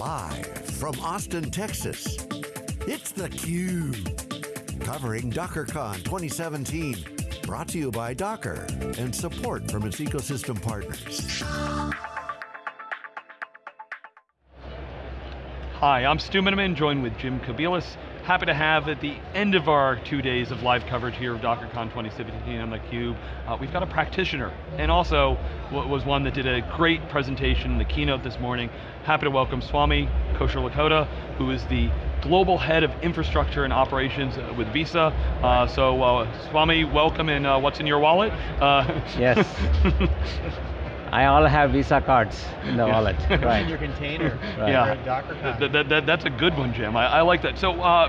Live from Austin, Texas, it's theCUBE. Covering DockerCon 2017. Brought to you by Docker and support from its ecosystem partners. Hi, I'm Stu Miniman, joined with Jim Kobielus. Happy to have at the end of our two days of live coverage here of DockerCon 2017 on theCUBE, uh, we've got a practitioner, and also was one that did a great presentation in the keynote this morning. Happy to welcome Swami Kocherlakota, who is the Global Head of Infrastructure and Operations with Visa. Uh, so uh, Swami, welcome and uh, what's in your wallet? Uh, yes. I all have Visa cards in the wallet. right. In your container. Right. Yeah. Docker that, that, that, that's a good one, Jim. I, I like that. So, uh,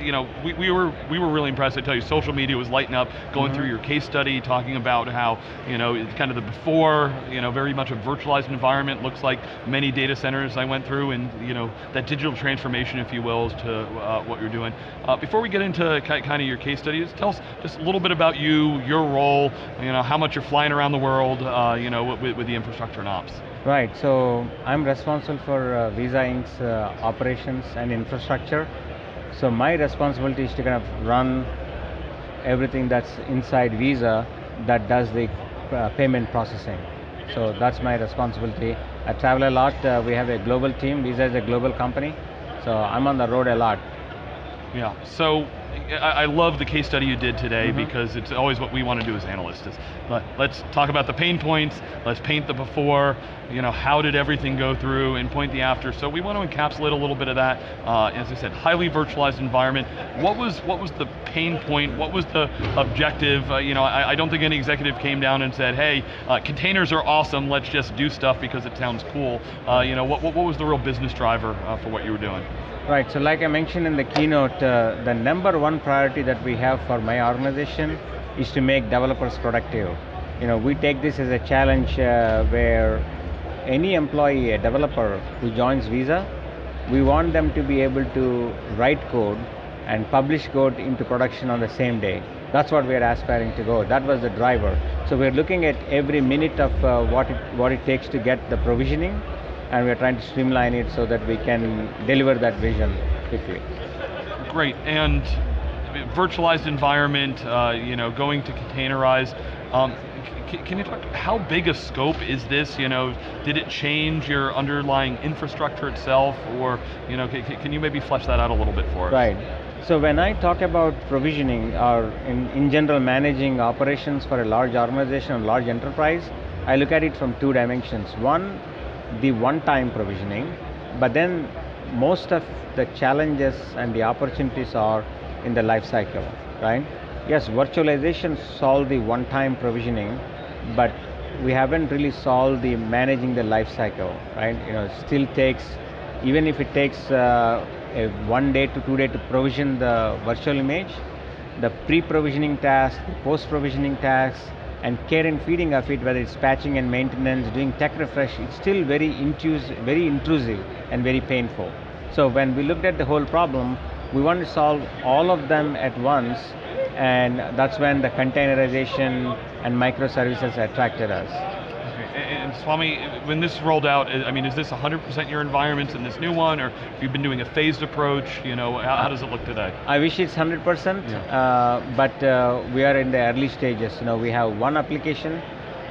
you know, we, we, were we were really impressed. I tell you, social media was lighting up, going mm -hmm. through your case study, talking about how you know it's kind of the before, you know, very much a virtualized environment. Looks like many data centers I went through, and you know that digital transformation, if you will, to uh, what you're doing. Uh, before we get into kind of your case studies, tell us just a little bit about you, your role, you know, how much you're flying around the world, uh, you know, with, with, the infrastructure and ops. Right. So I'm responsible for uh, Visa Inc.'s uh, operations and infrastructure. So my responsibility is to kind of run everything that's inside Visa that does the uh, payment processing. So that's my responsibility. I travel a lot, uh, we have a global team, Visa is a global company, so I'm on the road a lot. Yeah, so I, love the case study you did today mm -hmm. because it's always what we want to do as analysts is let, us talk about the pain points, let's paint the before, you know, how did everything go through and point the after. So we want to encapsulate a little bit of that. Uh, as I said, highly virtualized environment. What was what was the pain point? What was the objective? Uh, you know, I, I, don't think any executive came down and said, hey, uh, containers are awesome, let's just do stuff because it sounds cool. Uh, you know, what, what, was the real business driver uh, for what you were doing? Right, so like I mentioned in the keynote, uh, the number one priority that we have for my organization is to make developers productive. You know, we take this as a challenge uh, where any employee, a developer who joins Visa, we want them to be able to write code and publish code into production on the same day. That's what we're aspiring to go. That was the driver. So we're looking at every minute of uh, what, it, what it takes to get the provisioning and we're trying to streamline it so that we can deliver that vision quickly. Great, and virtualized environment, uh, you know, going to containerize. Um, can you talk, how big a scope is this? You know, did it change your underlying infrastructure itself or, you know, can you maybe flesh that out a little bit for us? Right. So when I talk about provisioning or in, in general managing operations for a large organization, a large enterprise, I look at it from two dimensions. One, the one-time provisioning, but then most of the challenges and the opportunities are in the life cycle, right? Yes, virtualization solved the one-time provisioning, but we haven't really solved the managing the life cycle, right? You know, still takes, even if it takes uh, a one day to two day to provision the virtual image, the pre-provisioning task, post-provisioning tasks, and care and feeding of it, whether it's patching and maintenance, doing tech refresh, it's still very intrusive, very intrusive and very painful. So when we looked at the whole problem, we want to solve all of them at once, and that's when the containerization and microservices attracted us. And Swami, when this rolled out, I mean, is this 100% your environments in this new one, or have you been doing a phased approach? You know, how, how does it look today? I wish it's 100%, yeah. uh, but uh, we are in the early stages. You know, we have one application.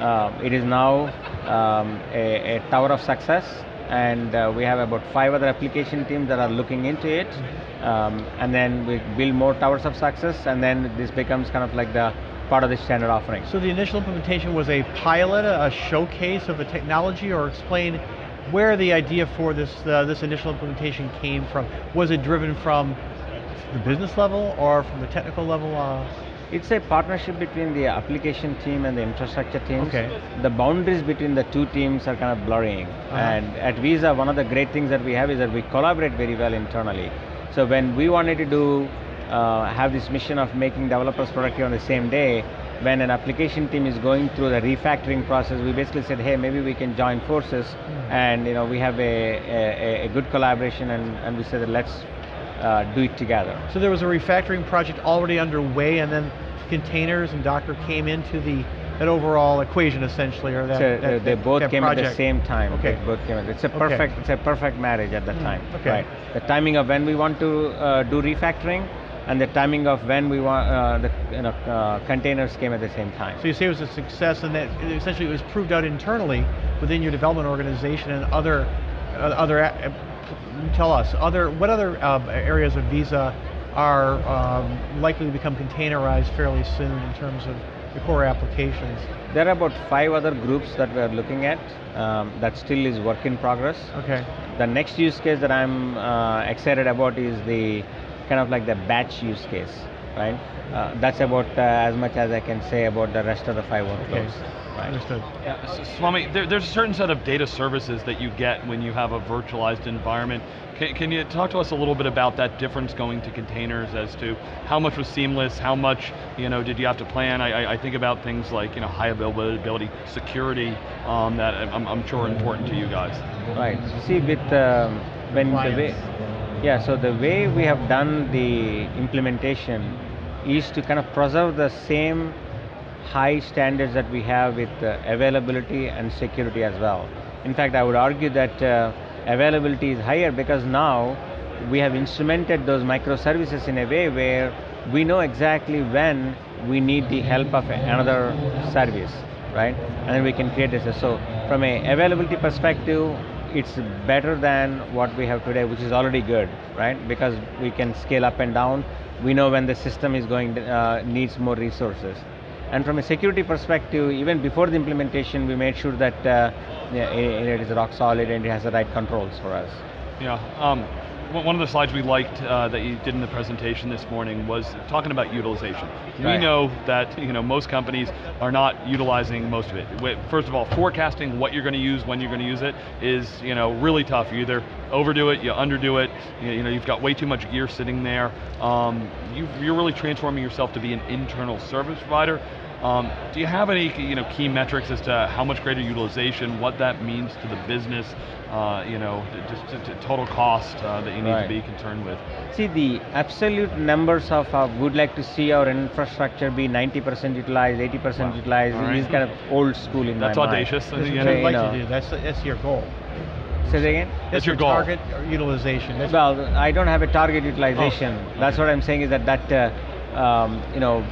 Uh, it is now um, a, a, tower of success, and uh, we have about five other application teams that are looking into it. Um, and then we build more towers of success, and then this becomes kind of like the part of the standard offering. So the initial implementation was a pilot, a showcase of the technology, or explain where the idea for this, uh, this initial implementation came from. Was it driven from the business level or from the technical level? Uh? It's a partnership between the application team and the infrastructure teams. Okay. The boundaries between the two teams are kind of blurring. Uh -huh. And at Visa, one of the great things that we have is that we collaborate very well internally. So when we wanted to do uh, have this mission of making developers productive on the same day, when an application team is going through the refactoring process, we basically said, hey, maybe we can join forces, mm. and you know we have a, a, a good collaboration, and, and we said, let's uh, do it together. So there was a refactoring project already underway, and then containers and Docker came into the that overall equation essentially, or that, So, uh, that- they that- both that came at the same time. Okay. They both came at, it's a Okay. perfect, it's a perfect marriage at that Mm, time. okay. Right. The timing of when we want to uh, do refactoring and the timing of when we want, uh, the you know, uh, containers came at the same time. So you say it was a success, and that essentially it was proved out internally within your development organization and other, uh, other. uh, tell us other what other uh, areas of Visa are um, likely to become containerized fairly soon in terms of the core applications. There are about five other groups that we are looking at um, that still is work in progress. Okay. The next use case that I'm uh, excited about is the kind of like the batch use case, right? Uh, that's about uh, as much as I can say about the rest of the five workflows. Right. Understood. Yeah, S- Swami, there, there's a certain set of data services that you get when you have a virtualized environment. Can, can you talk to us a little bit about that difference going to containers as to how much was seamless, how much you know did you have to plan? I, I, I think about things like you know high availability, security um, that I'm, I'm sure are important to you guys. Right. See, with um, when the way, Compliance. Yeah. So the way we have done the implementation is to kind of preserve the same high standards that we have with uh, availability and security as well. In fact, I would argue that uh, availability is higher because now we have instrumented those microservices in a way where we know exactly when we need the help of another service, right? And then we can create this. So from a availability perspective, it's better than what we have today, which is already good, right? Because we can scale up and down. We know when the system is going uh, needs more resources. And from a security perspective, even before the implementation, we made sure that uh, it is rock solid and it has the right controls for us. Yeah. Um, one of the slides we liked uh, that you did in the presentation this morning was talking about utilization. We know that you know most companies are not utilizing most of it. First of all, forecasting what you're going to use when you're going to use it is you know really tough. You either overdo it, you underdo it. You, you know you've got way too much gear sitting there. Um, you, you're really transforming yourself to be an internal service provider. Um, do you have any you know key metrics as to how much greater utilization, what that means to the business, uh, you know, just t- t- total cost uh, that you need Right. to be concerned with? See, the absolute numbers of uh, would like to see our infrastructure be 90% utilized, 80% Wow. utilized All right. is kind of old school in That's my mind. audacious. I That's think, what you you you'd like know. to do. That's that's your goal. Say that again? That's your goal. target utilization. That's Well, I don't have a target utilization. Oh, That's okay. what I'm saying is that that uh, um, you know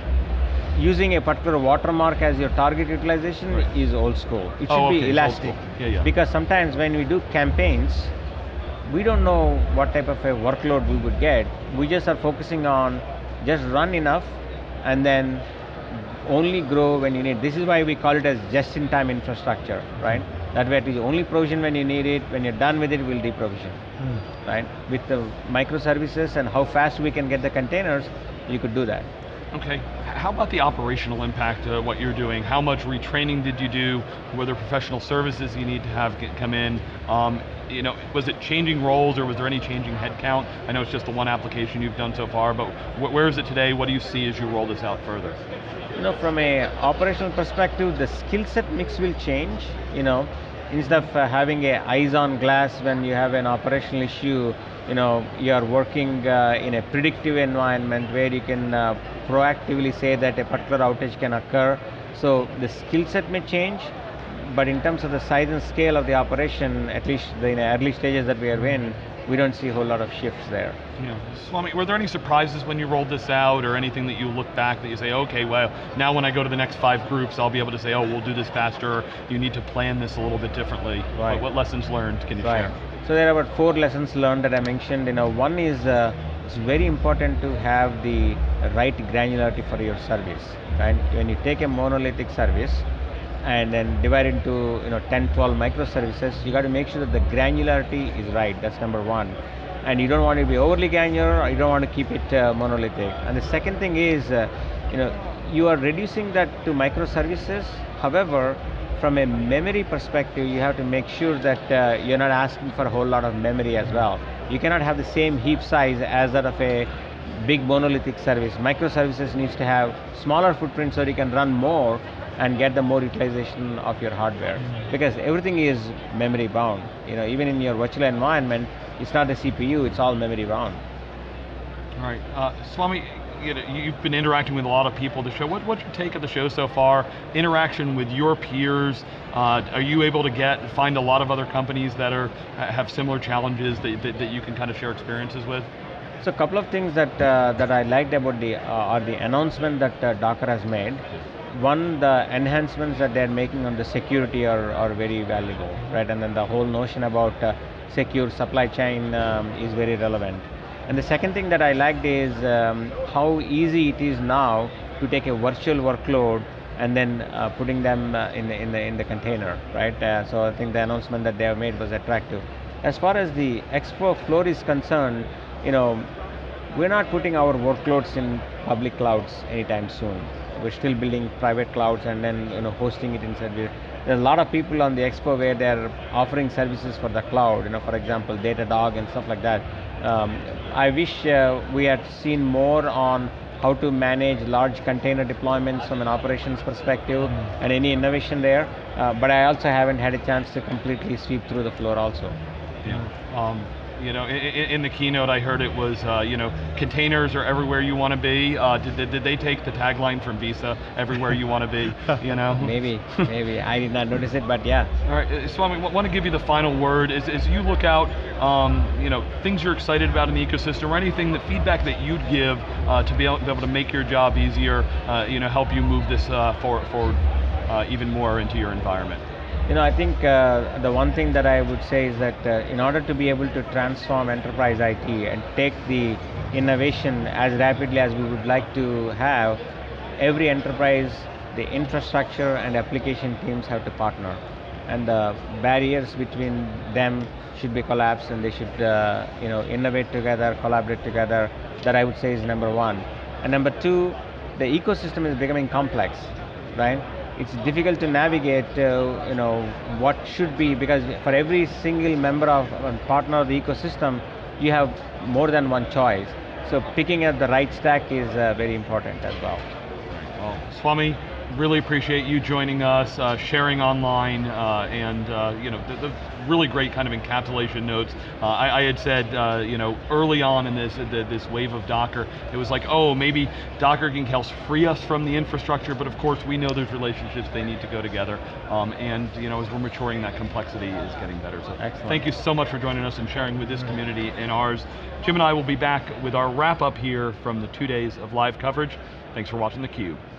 using a particular watermark as your target utilization Right. is old school. It should Oh, okay, be elastic. Yeah, yeah. Because sometimes when we do campaigns, we don't know what type of a workload we would get. We just are focusing on just run enough and then only grow when you need. This is why we call it as just-in-time infrastructure, right? That way it is only provision when you need it. When you're done with it, we'll deprovision Hmm. right? With the microservices and how fast we can get the containers, you could do that. Okay. How about the operational impact of what you're doing? How much retraining did you do? Were there professional services you need to have get, come in? Um, you know, was it changing roles or was there any changing headcount? I know it's just the one application you've done so far, but wh- where is it today? What do you see as you roll this out further? You know, from a operational perspective, the skill set mix will change. You know, instead of uh, having a eyes on glass when you have an operational issue, you know, you are working uh, in a predictive environment where you can uh, proactively say that a particular outage can occur. So the skill set may change, but in terms of the size and scale of the operation, at least the in the early stages that we are in, we don't see a whole lot of shifts there. Yeah. Swami, were there any surprises when you rolled this out or anything that you look back that you say, okay, well, now when I go to the next five groups, I'll be able to say, oh, we'll do this faster, you need to plan this a little bit differently. Right. What, what lessons learned can you Right. share? So there are about four lessons learned that I mentioned. You know, one is uh, it's very important to have the right granularity for your service. Right? When you take a monolithic service and then divide into you know 10, 12 microservices, you got to make sure that the granularity is right. That's number one. And you don't want to be overly granular, or you don't want to keep it uh, monolithic. And the second thing is, uh, you know, you are reducing that to microservices. However, from a memory perspective, you have to make sure that uh, you're not asking for a whole lot of memory as well. You cannot have the same heap size as that of a big monolithic service. Microservices needs to have smaller footprint so you can run more and get the more utilization of your hardware. Because everything is memory bound. You know, even in your virtual environment, it's not the CPU, it's all memory bound. All right, uh, Swami, you know, you've been interacting with a lot of people the show. What, what's your take of the show so far? Interaction with your peers. Uh, are you able to get find a lot of other companies that are have similar challenges that, that, that you can kind of share experiences with? So a couple of things that uh, that I liked about the uh, or the announcement that uh, Docker has made. One, the enhancements that they're making on the security are, are very valuable, right? And then the whole notion about uh, secure supply chain um, is very relevant. And the second thing that I liked is um, how easy it is now to take a virtual workload and then uh, putting them uh, in, the, in, the, in the container, right? Uh, so I think the announcement that they have made was attractive. As far as the expo floor is concerned, you know, we're not putting our workloads in public clouds anytime soon. We're still building private clouds and then you know hosting it inside. There's a lot of people on the expo where they're offering services for the cloud. You know, for example, Datadog and stuff like that. Um, I wish uh, we had seen more on how to manage large container deployments from an operations perspective and any innovation there. Uh, but I also haven't had a chance to completely sweep through the floor also. Yeah. Um, you know, in, in, the keynote I heard it was, uh, you know, containers are everywhere you want to be. Uh, did, did, did, they take the tagline from Visa, everywhere you want to be, you know? maybe, maybe. I did not notice it, but yeah. All right, uh, Swami, I want to give you the final word. As, as you look out, um, you know, things you're excited about in the ecosystem, or anything, that feedback that you'd give uh, to be able, be able, to make your job easier, uh, you know, help you move this uh, forward, forward even more into your environment. You know, I think uh, the one thing that I would say is that uh, in order to be able to transform enterprise IT and take the innovation as rapidly as we would like to have, every enterprise, the infrastructure and application teams have to partner. And the barriers between them should be collapsed and they should uh, you know, innovate together, collaborate together. That I would say is number one. And number two, the ecosystem is becoming complex, right? It's difficult to navigate, uh, you know, what should be, because for every single member of a partner of the ecosystem, you have more than one choice. So picking up the right stack is uh, very important as well. Well, Swami, really appreciate you joining us, uh, sharing online, uh, and uh, you know the, the, really great kind of encapsulation notes. Uh, I, I, had said, uh, you know, early on in this the, this wave of Docker, it was like, oh, maybe Docker can help free us from the infrastructure, but of course we know there's relationships they need to go together, um, and you know, as we're maturing, that complexity is getting better. So, Excellent. thank you so much for joining us and sharing with this community and ours. Jim and I will be back with our wrap up here from the two days of live coverage. Thanks for watching theCUBE.